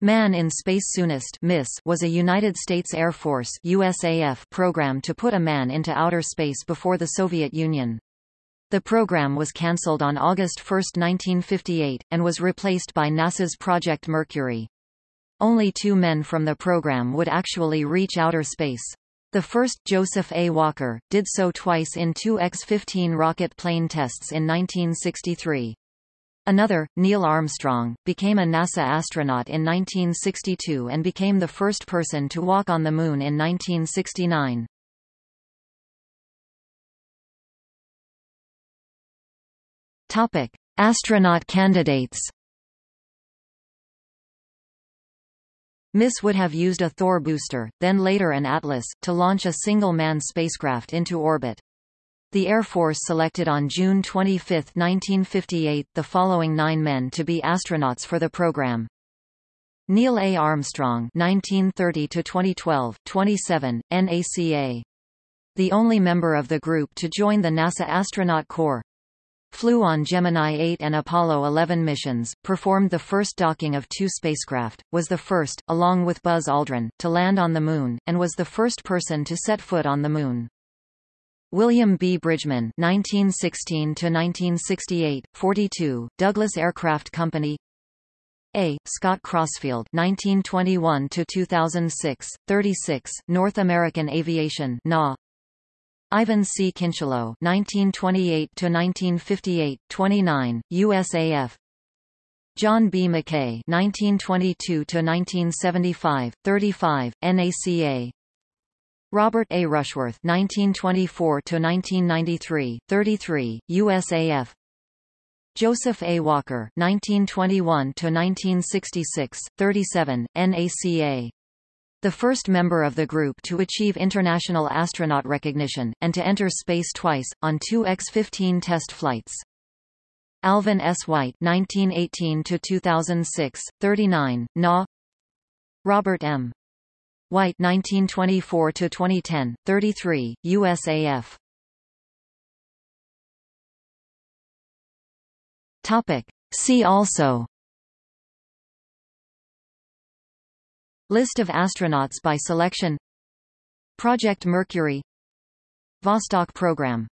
Man in Space Soonest was a United States Air Force (USAF) program to put a man into outer space before the Soviet Union. The program was cancelled on August 1, 1958, and was replaced by NASA's Project Mercury. Only two men from the program would actually reach outer space. The first, Joseph A. Walker, did so twice in two X-15 rocket plane tests in 1963. Another, Neil Armstrong, became a NASA astronaut in 1962 and became the first person to walk on the Moon in 1969. Topic: Astronaut candidates. MISS would have used a Thor booster, then later an Atlas, to launch a single-man spacecraft into orbit. The Air Force selected on June 25, 1958, the following nine men to be astronauts for the program. Neil A. Armstrong 1930–2012, 27, NACA. The only member of the group to join the NASA Astronaut Corps. Flew on Gemini 8 and Apollo 11 missions, performed the first docking of two spacecraft, was the first, along with Buzz Aldrin, to land on the Moon, and was the first person to set foot on the Moon. William B. Bridgeman (1916–1968), 42, Douglas Aircraft Company. A. Scott Crossfield (1921–2006), 36, North American Aviation (NA). Ivan C. Kincheloe (1928–1958), 29, USAF. John B. McKay (1922–1975), 35, NACA. Robert A. Rushworth (1924–1993), 33, USAF. Joseph A. Walker (1921–1966), 37, NACA. The first member of the group to achieve international astronaut recognition, and to enter space twice, on two X-15 test flights. Alvin S. White 1918–2006, 39, NA Robert M. White 1924 to 2010 33 USAF Topic. See also. List of astronauts by selection. Project Mercury. Vostok program